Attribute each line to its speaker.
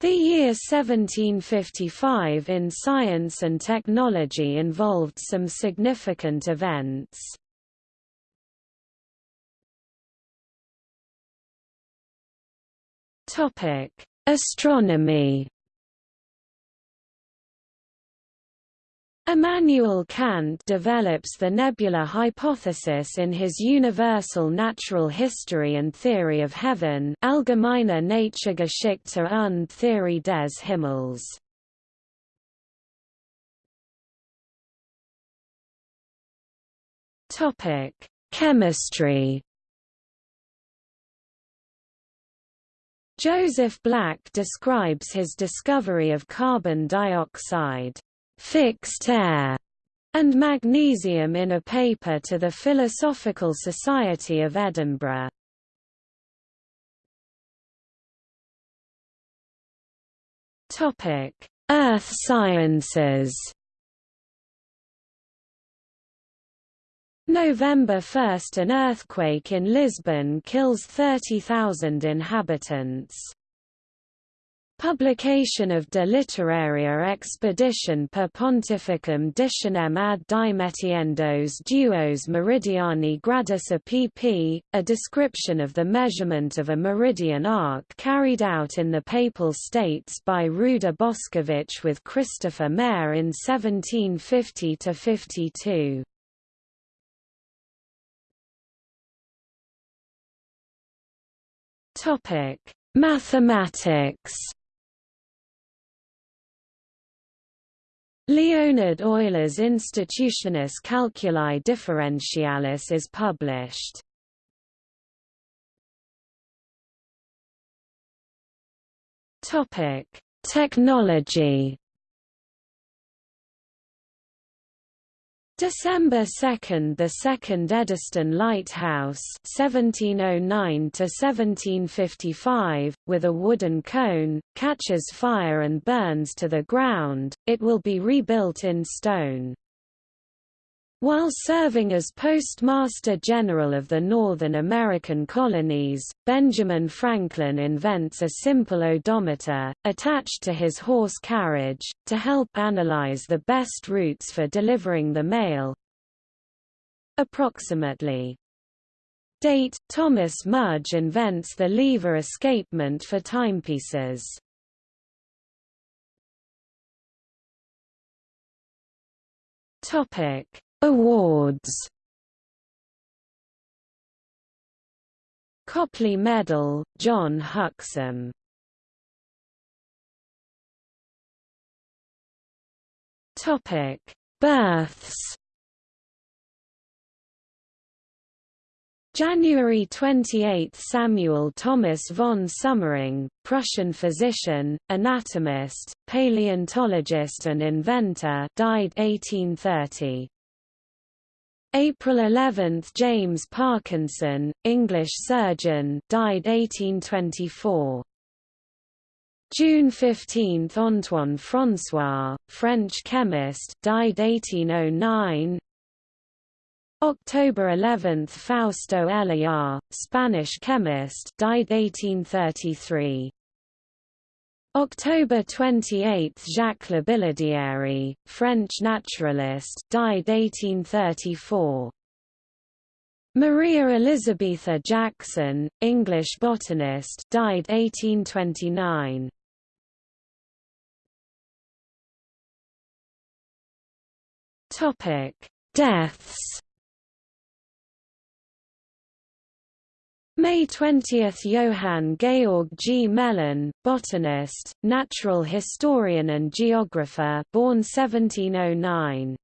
Speaker 1: The year 1755 in science and technology involved some significant events. Astronomy Immanuel Kant develops the nebular hypothesis in his Universal Natural History and Theory of Heaven Allgemeine Naturgeschichte und Theorie des Himmels. Chemistry Joseph Black describes his discovery of carbon dioxide fixed air, and magnesium in a paper to the Philosophical Society of Edinburgh. Topic: Earth sciences. November 1 – An earthquake in Lisbon kills 30,000 inhabitants. Publication of De Literaria Expedition per Pontificum Dictionem ad dimetiendos duos meridiani gradus a pp, a description of the measurement of a meridian arc carried out in the Papal States by Ruđer Bošković with Christopher Maire in 1750–52. Mathematics Leonhard Euler's Institutiones Calculi Differentialis is published. Topic: Technology December 2 – The second Eddystone Lighthouse 1709–1755, with a wooden cone, catches fire and burns to the ground, it will be rebuilt in stone. While serving as Postmaster General of the Northern American colonies, Benjamin Franklin invents a simple odometer, attached to his horse carriage, to help analyze the best routes for delivering the mail. Approximately. Date – Thomas Mudge invents the lever escapement for timepieces. Topic Awards Copley Medal, John Huxham Topic: Births. January 28 – Samuel Thomas von Sömmerring, Prussian physician, anatomist, paleontologist and inventor died 1830. April 11 – James Parkinson, English surgeon died 1824. June 15 – Antoine François, French chemist died 1809. October 11 – Fausto Elhuyar, Spanish chemist died 1833. October 28 – Jacques Labillardiere, French naturalist died 1834. Maria Elizabetha Jacson, English botanist died 1829. Topic: Deaths May 20 – Johann Georg Gmelin, botanist, natural historian and geographer born 1709.